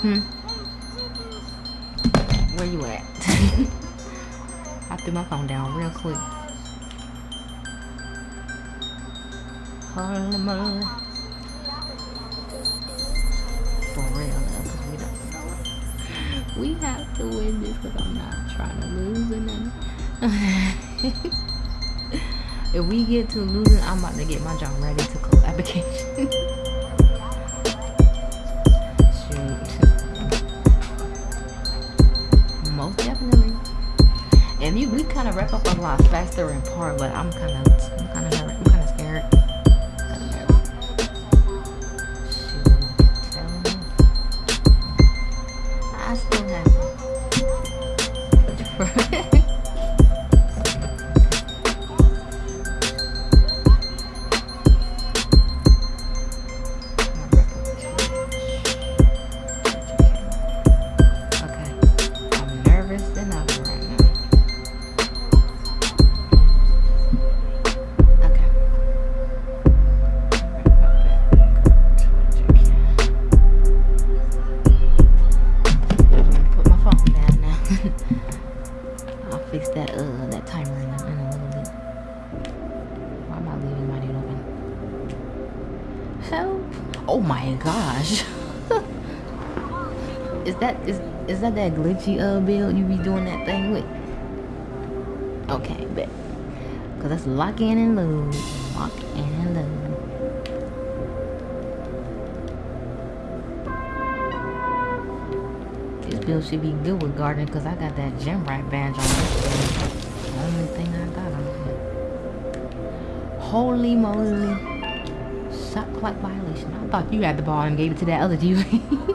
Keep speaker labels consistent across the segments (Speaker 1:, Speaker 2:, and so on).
Speaker 1: Hmm. Where you at? I threw my phone down real quick. For real, though, we don't. We have to win this because I'm not trying to lose or nothing. if we get to losing, I'm about to get my job ready to close application. Kind of wrap up a lot faster in part, but I'm kind of, I'm kind of, Help! Oh my gosh. Is that is is that that glitchy uh build you be doing that thing with? Okay, bet. Cause that's lock in and load. Lock in and load. This build should be good with garden because I got that gem right badge on this. The only thing I got on it. Holy moly. Clock violation. I thought you had the ball and gave it to that other dude.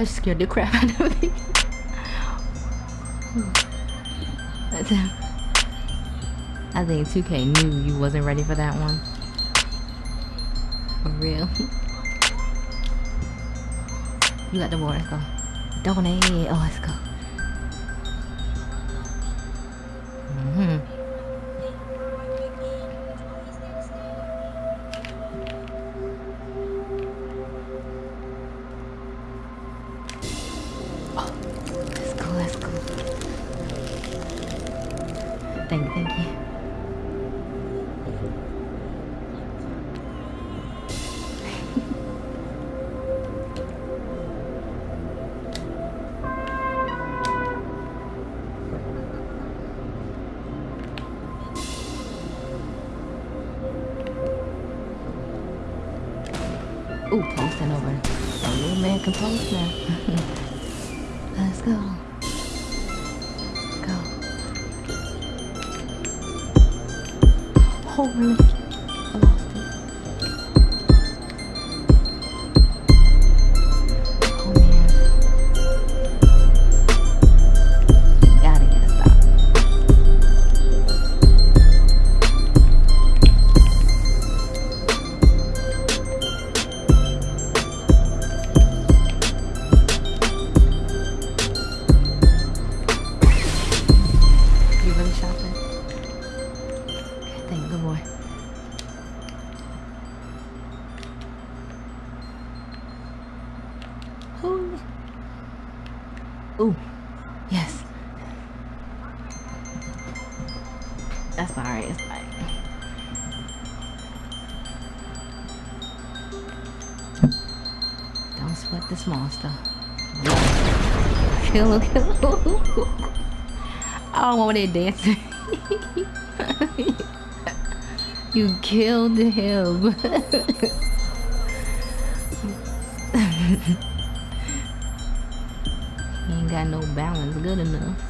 Speaker 1: that scared the crap out of me. I think 2K knew you wasn't ready for that one. For real. You got the ball, let's go. Donate. Oh, let's go. Now. Let's go. Go. Holy. That's alright. It's fine. Don't sweat small stuff. Kill kill. I don't want that dancing. you killed him. he ain't got no balance good enough.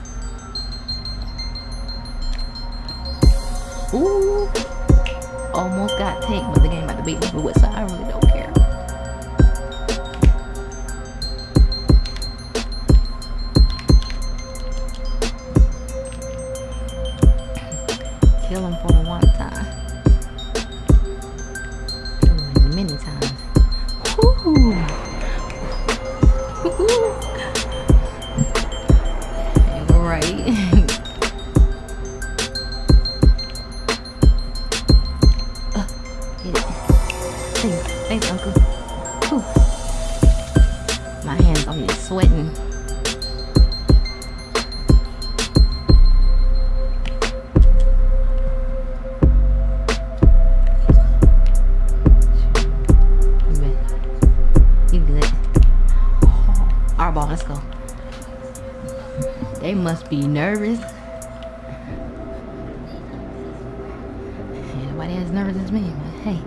Speaker 1: Ooh. Almost got taken, but the game about to beat me with, so I really don't care. Kill him for the one time. Many times. Woo! Nervous. Nobody as nervous as me, but hey.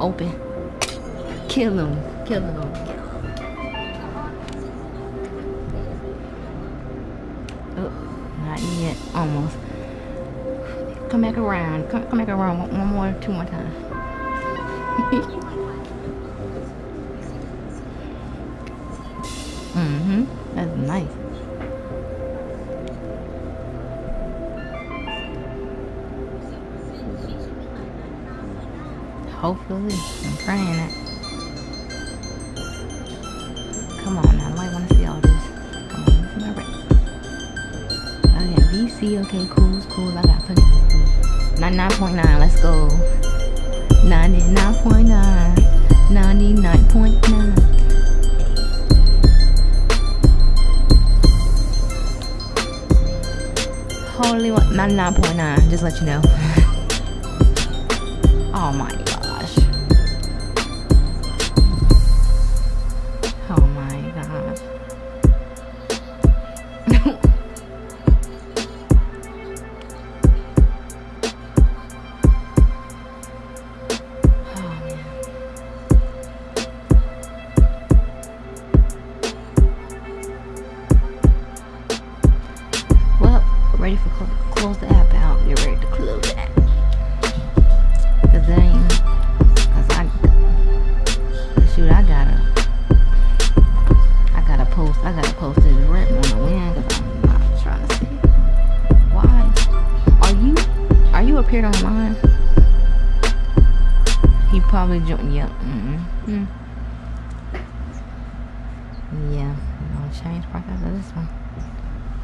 Speaker 1: Open. Kill him. Kill him. Oh, not yet. Almost. Come back around. Come, come back around one, one more, two more times. Hopefully. I'm praying it. Come on now. Nobody want to see all this. Come on. Let's my rest. Oh yeah. VC. Okay. Cool. Cool. I got plenty. 99.9. Let's go. 99.9. 99.9. Holy what? 99.9. Just let you know. oh my Mm-hmm. Yeah. I'm gonna change profile to this one.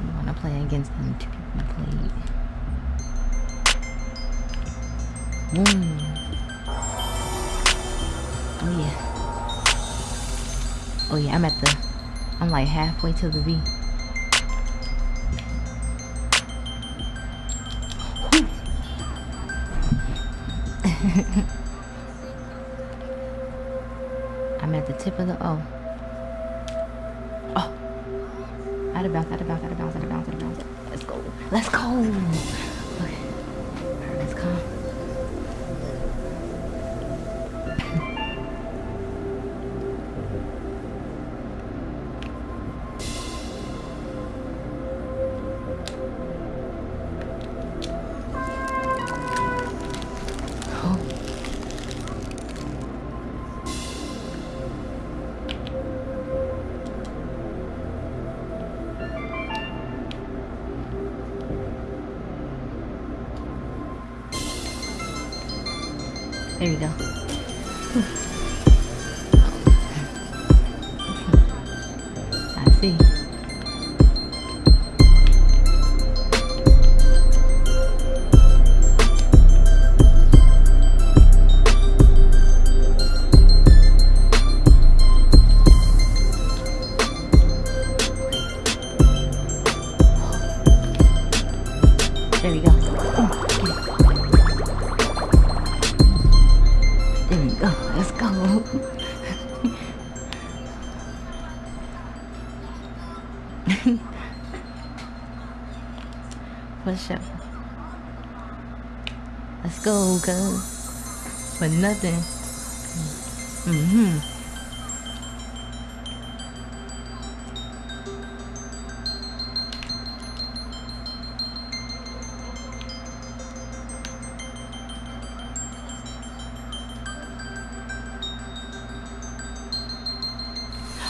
Speaker 1: You want to play against them two people played. Boom. Oh yeah. Oh yeah, I'm at the, I'm like halfway to the V. I'm at the tip of the O. Oh. Out of bounds, out of bounds, out of bounds, out of bounds, out of bounds. Let's go. Let's go. Okay. Alright, let's come. I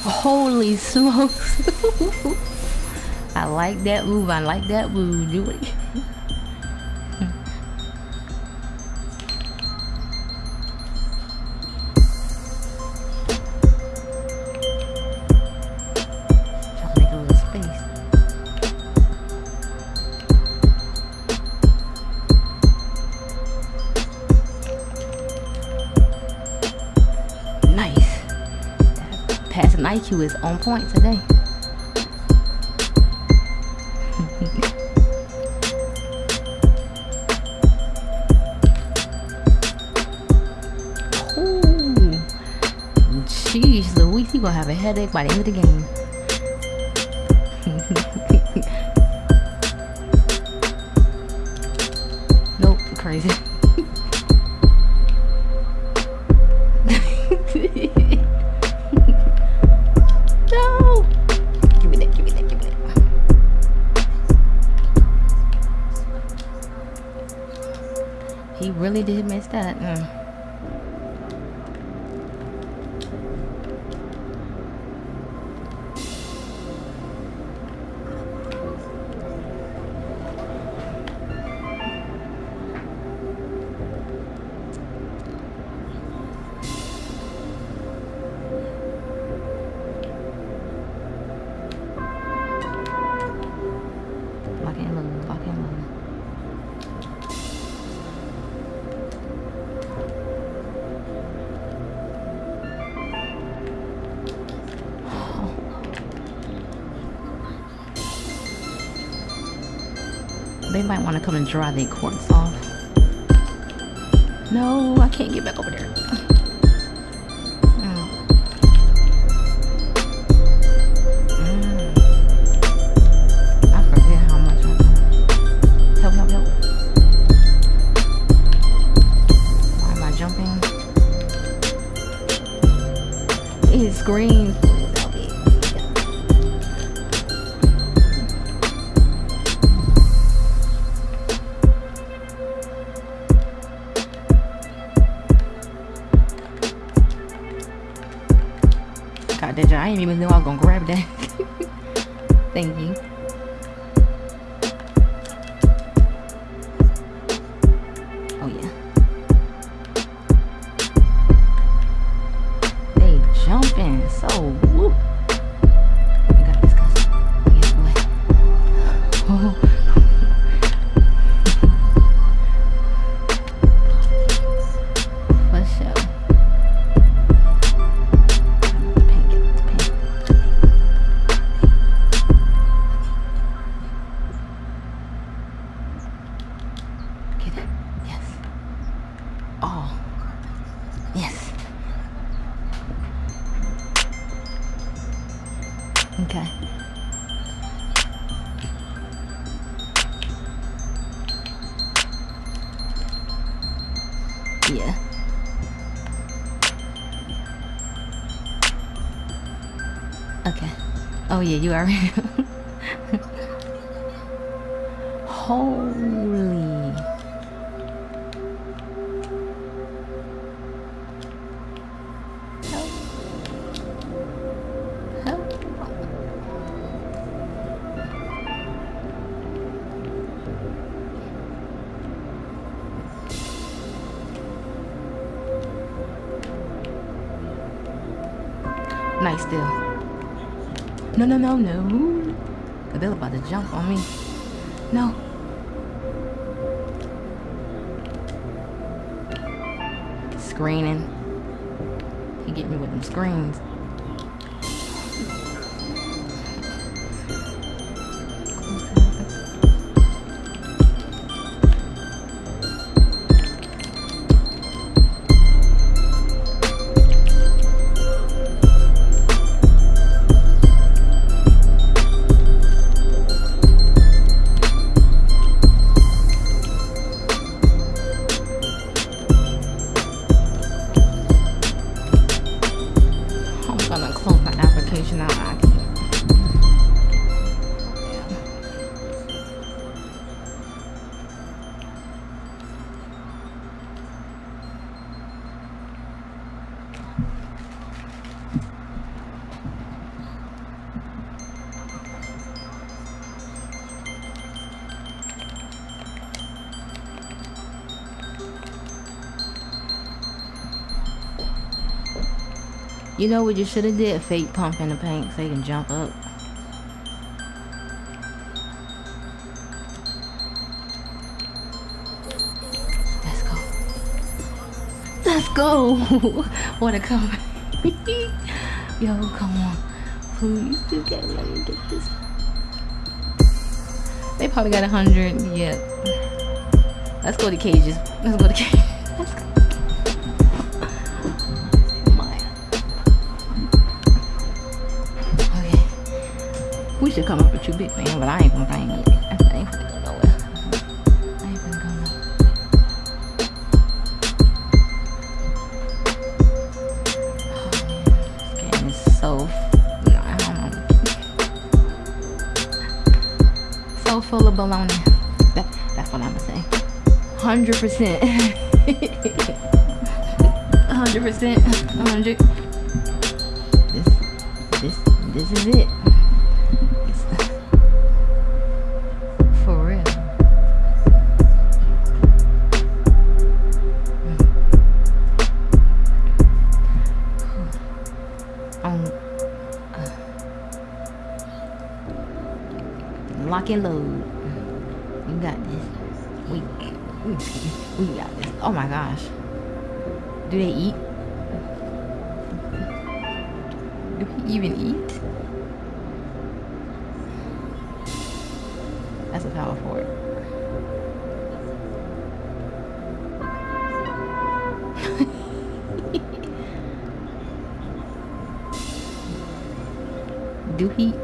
Speaker 1: Holy smokes. I like that move. I like that move. Do it. Passing IQ is on point today. Ooh. Jeez Louise, he gonna have a headache by the end of the game. Might want to come and dry their corks off. No, I can't get back over there. Mm. Yeah, you are. Holy. Nice still. No, no, no, no. They're about to jump on me. No. Screening. He get me with them screens. You know what you should have did? Fake pump in the paint so you can jump up. Let's go. Let's go. what a comeback. Yo, come on. Please, okay, let me get this. They probably got a hundred. Yeah. Let's go to cages. Let's go to cages. Should come up with you big man, but I ain't gonna bring it. I ain't gonna. I gonna this game is so I. So full of baloney. That, that's what say. Hundred percent. Hundred percent. Hundred. This this this is it. My gosh. Do they eat? Do he even eat? That's a power forward. Do he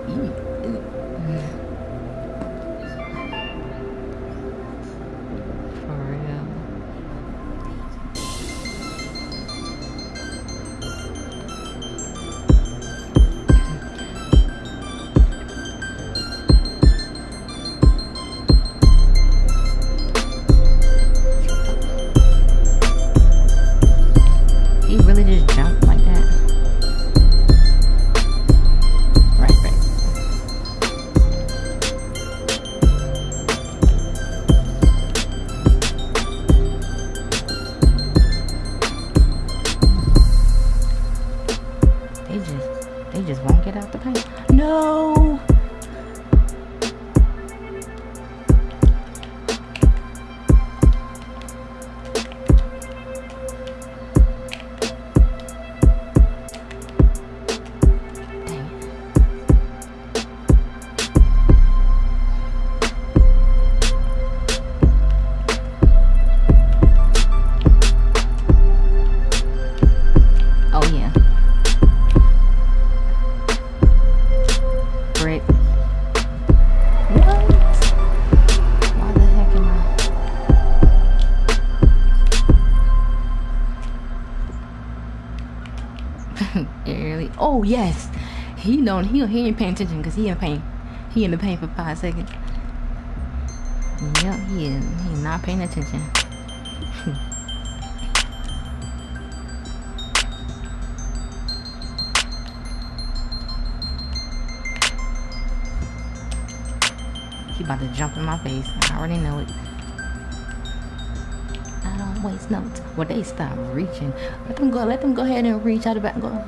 Speaker 1: Oh yes. He don't. He he ain't paying attention because he in pain. He in the pain for five seconds. Yep. He is. He not paying attention. He about to jump in my face. I already know it. I don't waste no time. Well, they stop reaching. Let them go. Let them go ahead and reach out the back. Go.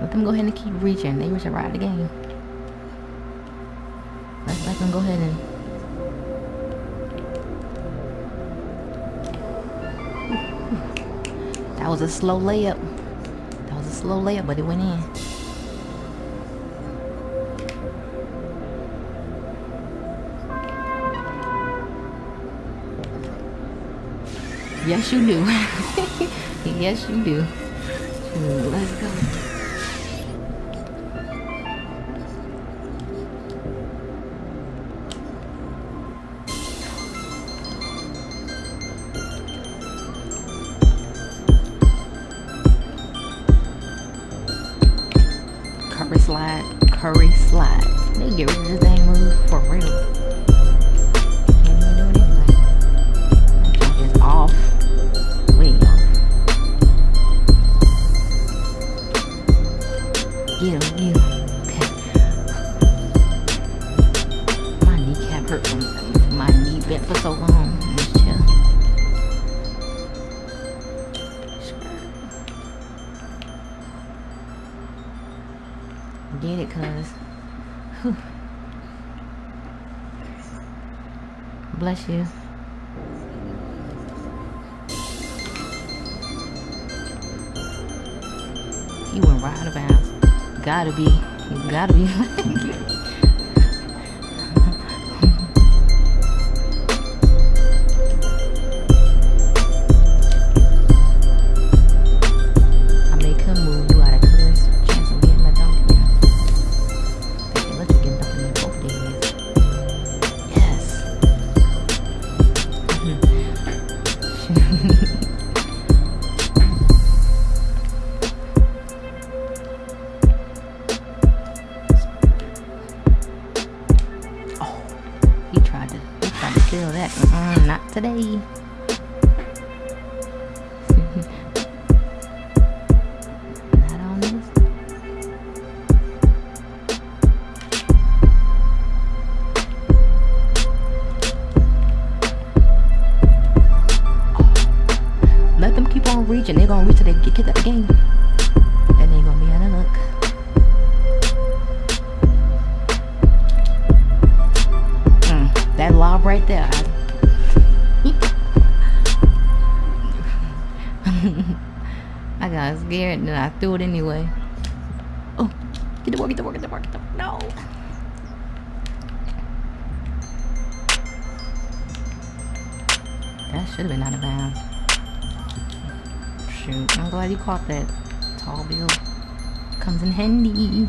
Speaker 1: Let them go ahead and keep reaching. They reach right the game. Let's let them go ahead and. That was a slow layup. That was a slow layup, but it went in. Yes, you do. yes, you do. Let's go. Curry slide, curry slide. They get rid of this dang move for real. Gotta be. you Gotta be. They get kicked out the game. And they gonna be out of luck. Mm, that lob right there. I I got scared and I threw it anyway. Glad you caught that. Tall bill comes in handy.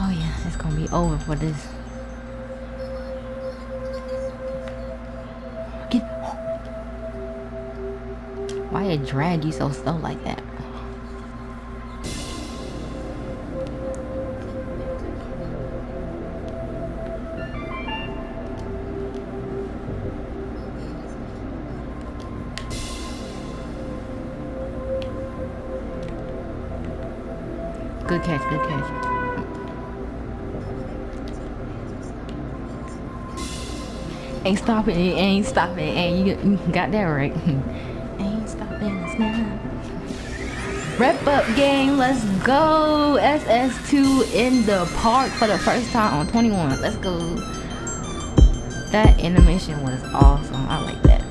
Speaker 1: oh yeah, it's gonna be over for this. Get Why it drag you so slow like that? Stopping, ain't stopping, and you got that right. Ain't stopping, it's not. Rep up game, let's go. SS2 in the park for the first time on 21. Let's go. That animation was awesome. I like that.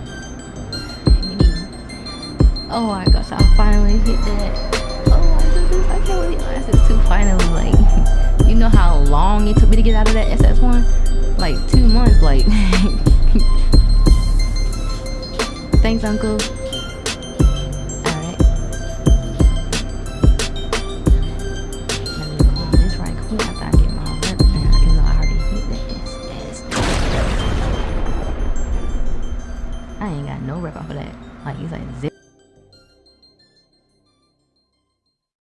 Speaker 1: Oh my gosh, I finally hit that. Oh my goodness, I can't believe SS2 finally like you know how long it took me to get out of that SS1? Like two months, like Thanks, Uncle.